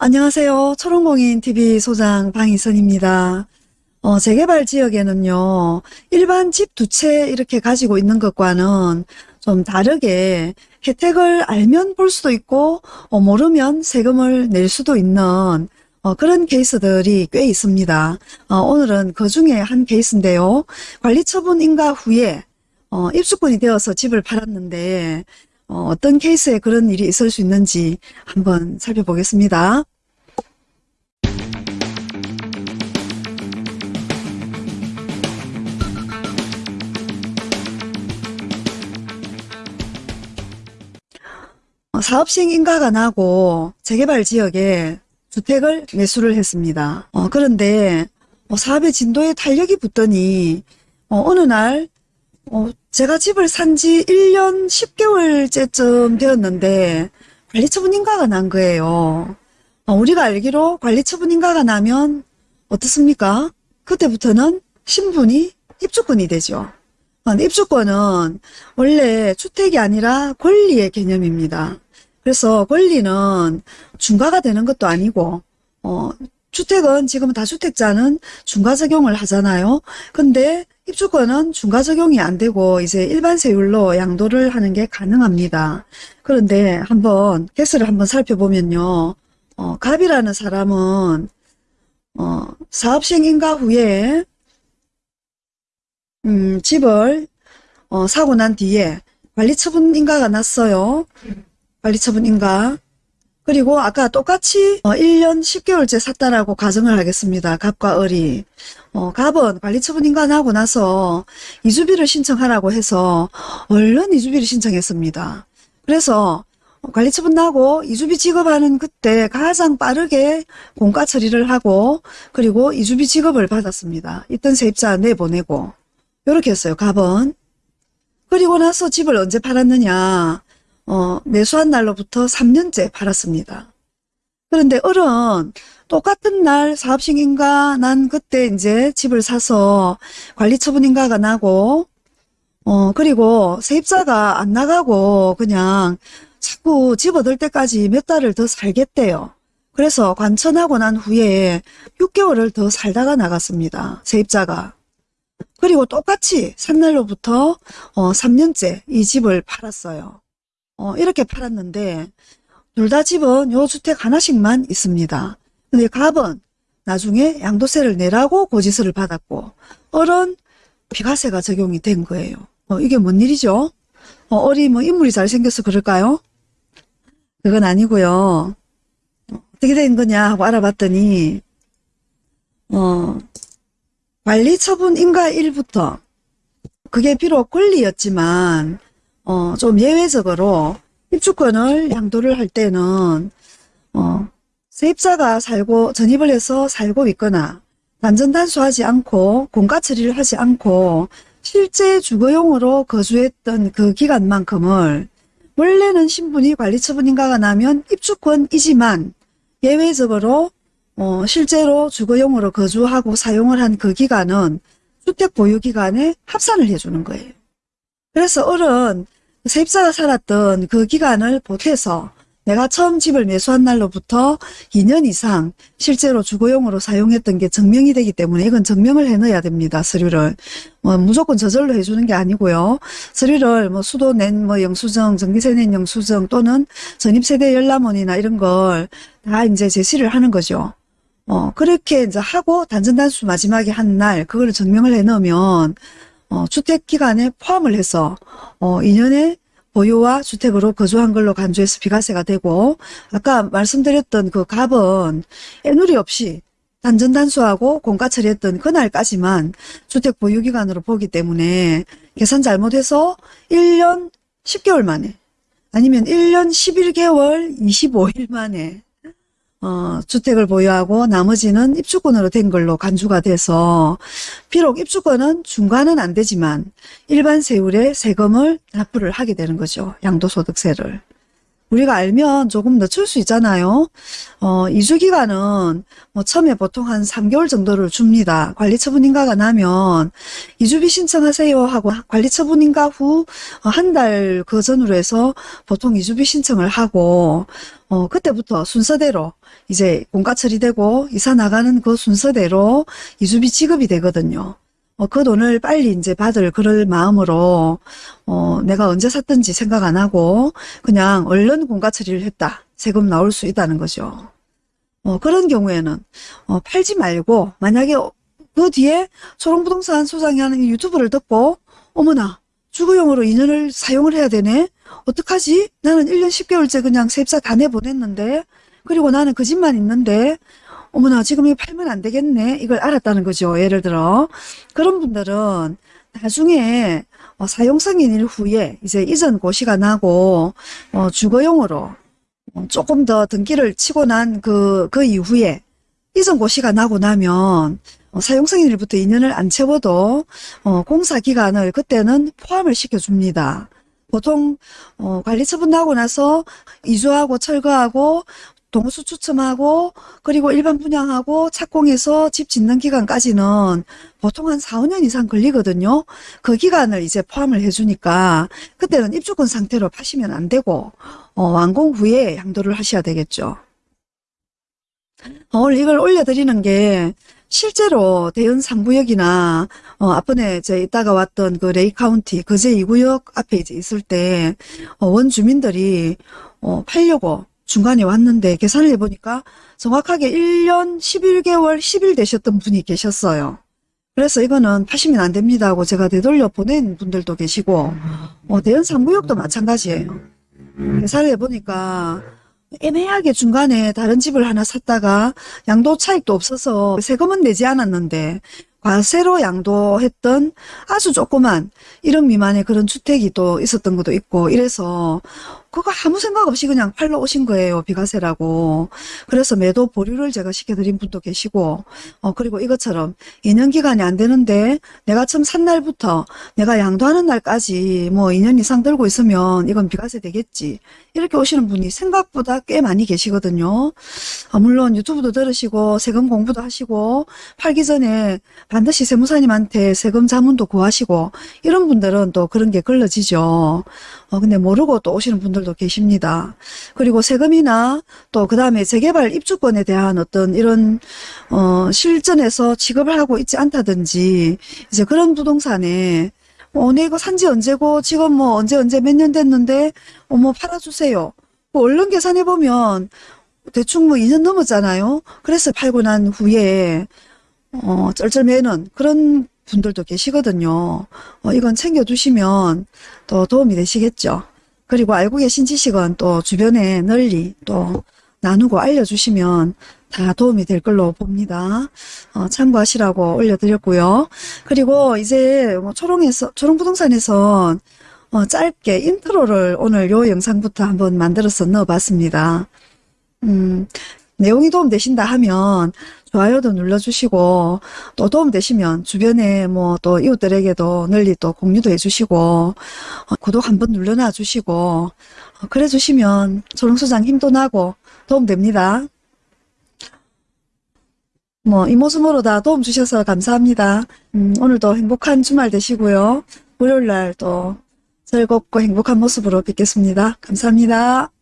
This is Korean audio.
안녕하세요. 초롱공인TV 소장 방희선입니다. 어, 재개발 지역에는요, 일반 집 두 채 이렇게 가지고 있는 것과는 좀 다르게 혜택을 알면 볼 수도 있고, 어, 모르면 세금을 낼 수도 있는 어, 그런 케이스들이 꽤 있습니다. 어, 오늘은 그 중에 한 케이스인데요. 관리처분 인가 후에 어, 입주권이 되어서 집을 팔았는데 어, 떤 케이스에 그런 일이 있을 수 있는지 한번 살펴보겠습니다. 사업식 인가가 나고 재개발 지역에 주택을 매수를 했습니다. 어, 그런데 어, 사업의 진도에 탄력이 붙더니 어, 느 날, 어, 제가 집을 산 지 1년 10개월째쯤 되었는데 관리처분 인가가 난 거예요. 어, 우리가 알기로 관리처분 인가가 나면 어떻습니까? 그때부터는 신분이 입주권이 되죠. 어, 입주권은 원래 주택이 아니라 권리의 개념입니다. 그래서 권리는 중과가 되는 것도 아니고 어, 주택은 지금 다주택자는 중과 적용을 하잖아요. 근데 입주권은 중과 적용이 안 되고 이제 일반 세율로 양도를 하는 게 가능합니다. 그런데 한번 개수를 한번 살펴보면요. 어, 갑이라는 사람은 어, 사업시행 인가 후에 음, 집을 어, 사고 난 뒤에 관리처분 인가가 났어요. 관리처분 인가. 그리고 아까 똑같이 어, 1년 10개월째 샀다라고 가정을 하겠습니다. 갑과 을이. 어, 갑은 관리처분 인가나고 나서 이주비를 신청하라고 해서 얼른 이주비를 신청했습니다. 그래서 관리처분 나고 이주비 지급하는 그때 가장 빠르게 공가 처리를 하고 그리고 이주비 지급을 받았습니다. 있던 세입자 내보내고 이렇게 했어요. 갑은. 그리고 나서 집을 언제 팔았느냐. 어, 매수한 날로부터 3년째 팔았습니다. 그런데 을은 똑같은 날 사업식인가 난 그때 이제 집을 사서 관리처분인가가 나고 어 그리고 세입자가 안 나가고 그냥 자꾸 집 얻을 때까지 몇 달을 더 살겠대요. 그래서 관천하고 난 후에 6개월을 더 살다가 나갔습니다. 세입자가. 그리고 똑같이 산 날로부터 어 3년째 이 집을 팔았어요. 어, 이렇게 팔았는데 둘 다 집은 요 주택 하나씩만 있습니다. 근데 갑은 나중에 양도세를 내라고 고지서를 받았고 을은 비과세가 적용이 된 거예요. 어, 이게 뭔 일이죠? 어, 을이 뭐 인물이 잘생겨서 그럴까요? 그건 아니고요. 어떻게 된 거냐 하고 알아봤더니 어, 관리 처분 인가 1부터 그게 비록 권리였지만 어, 좀 예외적으로 입주권을 양도를 할 때는 어, 세입자가 살고 전입을 해서 살고 있거나 단전단수하지 않고 공가 처리를 하지 않고 실제 주거용으로 거주했던 그 기간만큼을 원래는 신분이 관리처분인가가 나면 입주권이지만 예외적으로 어, 실제로 주거용으로 거주하고 사용을 한 그 기간은 주택 보유 기간에 합산을 해주는 거예요. 그래서 세입자가 살았던 그 기간을 보태서 내가 처음 집을 매수한 날로부터 2년 이상 실제로 주거용으로 사용했던 게 증명이 되기 때문에 이건 증명을 해놔야 됩니다. 서류를. 뭐 무조건 저절로 해주는 게 아니고요. 서류를 뭐 수도 낸 뭐 영수증, 전기세 낸 영수증 또는 전입세대 열람원이나 이런 걸 다 이제 제시를 하는 거죠. 어, 그렇게 이제 하고 단전단수 마지막에 한 날 그걸 증명을 해 놓으면 어, 주택기간에 포함을 해서 어, 2년의 보유와 주택으로 거주한 걸로 간주해서 비과세가 되고 아까 말씀드렸던 그 갑은 애누리 없이 단전단수하고 공가 처리했던 그날까지만 주택 보유기간으로 보기 때문에 계산 잘못해서 1년 10개월 만에 아니면 1년 11개월 25일 만에 어, 주택을 보유하고 나머지는 입주권으로 된 걸로 간주가 돼서 비록 입주권은 중과는 안 되지만 일반 세율의 세금을 납부를 하게 되는 거죠. 양도소득세를. 우리가 알면 조금 늦출 수 있잖아요. 어, 이주 기간은 뭐 처음에 보통 한 3개월 정도를 줍니다. 관리처분 인가가 나면 이주비 신청하세요 하고 관리처분 인가 후 한 달 그 전으로 해서 보통 이주비 신청을 하고 어, 그때부터 순서대로 이제 공가 처리되고 이사 나가는 그 순서대로 이주비 지급이 되거든요. 어, 그 돈을 빨리 이제 받을 그럴 마음으로 어, 내가 언제 샀든지 생각 안 하고 그냥 얼른 공가 처리를 했다. 세금 나올 수 있다는 거죠. 어, 그런 경우에는 어, 팔지 말고 만약에 그 뒤에 초롱부동산 소장이 하는 이 유튜브를 듣고 어머나 주거용으로 2년을 사용을 해야 되네. 어떡하지? 나는 1년 10개월째 그냥 세입자 다 내보냈는데 그리고 나는 그 집만 있는데 어머나 지금 이거 팔면 안 되겠네. 이걸 알았다는 거죠. 예를 들어 그런 분들은 나중에 어, 사용승인일 후에 이제 이전 고시가 나고 어, 주거용으로 어, 조금 더 등기를 치고 난그그 이후에 이전 고시가 나고 나면 어, 사용승인일부터 2년을 안 채워도 어, 공사 기간을 그때는 포함을 시켜줍니다. 보통 어, 관리처분 나고 나서 이주하고 철거하고 동수 추첨하고 그리고 일반 분양하고 착공해서 집 짓는 기간까지는 보통 한 4, 5년 이상 걸리거든요. 그 기간을 이제 포함을 해주니까 그때는 입주권 상태로 파시면 안 되고 어, 완공 후에 양도를 하셔야 되겠죠. 어, 오늘 이걸 올려드리는 게 실제로 대연 3구역이나 어, 앞번에 제 이따가 왔던 그 레이 카운티 거제 2구역 앞에 이제 있을 때 어, 원주민들이 어, 팔려고 중간에 왔는데 계산을 해보니까 정확하게 1년 11개월 10일 되셨던 분이 계셨어요. 그래서 이거는 파시면 안 됩니다 하고 제가 되돌려 보낸 분들도 계시고 어, 대연 3구역도 마찬가지예요. 계산을 해보니까 애매하게 중간에 다른 집을 하나 샀다가 양도 차익도 없어서 세금은 내지 않았는데 과세로 양도했던 아주 조그만 1억 미만의 그런 주택이 또 있었던 것도 있고 이래서 그거 아무 생각 없이 그냥 팔러 오신 거예요. 비과세라고. 그래서 매도 보류를 제가 시켜드린 분도 계시고 어 그리고 이것처럼 2년 기간이 안 되는데 내가 처음 산 날부터 내가 양도하는 날까지 뭐 2년 이상 들고 있으면 이건 비과세 되겠지. 이렇게 오시는 분이 생각보다 꽤 많이 계시거든요. 아, 물론 유튜브도 들으시고 세금 공부도 하시고 팔기 전에 반드시 세무사님한테 세금 자문도 구하시고 이런 분들은 또 그런 게 걸러지죠. 어, 근데 모르고 또 오시는 분들도 계십니다. 그리고 세금이나 또 그 다음에 재개발 입주권에 대한 어떤 이런 어, 실전에서 취급을 하고 있지 않다든지 이제 그런 부동산에 어, 내 이거 산지 언제고 지금 뭐 언제 언제 몇 년 됐는데 어머 팔아주세요. 뭐 얼른 계산해 보면 대충 뭐 2년 넘었잖아요. 그래서 팔고 난 후에 어, 쩔쩔매는 그런 분들도 계시거든요. 어, 이건 챙겨두시면 또 도움이 되시겠죠. 그리고 알고 계신 지식은 또 주변에 널리 또 나누고 알려주시면 다 도움이 될 걸로 봅니다. 어, 참고하시라고 올려드렸고요. 그리고 이제 뭐 초롱에서 초롱부동산에서 어, 짧게 인트로를 오늘 요 영상부터 한번 만들어서 넣어봤습니다. 음, 내용이 도움되신다 하면 좋아요도 눌러주시고 또 도움되시면 주변에 뭐 또 이웃들에게도 널리 또 공유도 해주시고 어, 구독 한번 눌러놔 주시고 어, 그래 주시면 조롱소장 힘도 나고 도움됩니다. 뭐 이모스모로 다 도움 주셔서 감사합니다. 음, 오늘도 행복한 주말 되시고요. 월요일날 또 즐겁고 행복한 모습으로 뵙겠습니다. 감사합니다.